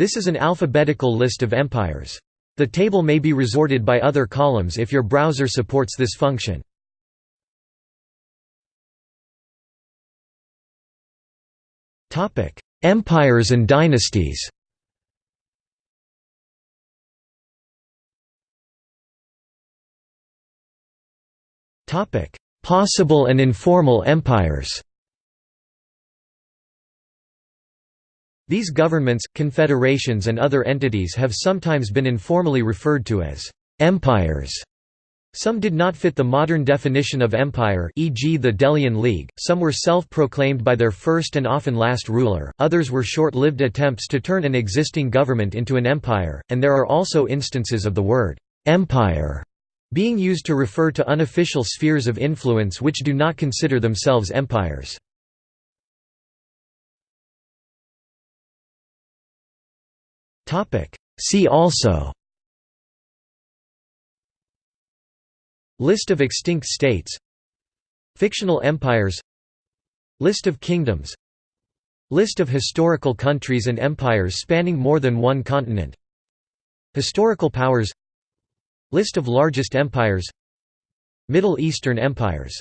This is an alphabetical list of empires. The table may be resorted by other columns if your browser supports this function. Empires and dynasties Possible and informal empires These governments, confederations and other entities have sometimes been informally referred to as «empires». Some did not fit the modern definition of empire e.g. the Delian League, some were self-proclaimed by their first and often last ruler, others were short-lived attempts to turn an existing government into an empire, and there are also instances of the word «empire» being used to refer to unofficial spheres of influence which do not consider themselves empires. See also List of extinct states Fictional empires List of kingdoms List of historical countries and empires spanning more than one continent Historical powers List of largest empires Middle Eastern empires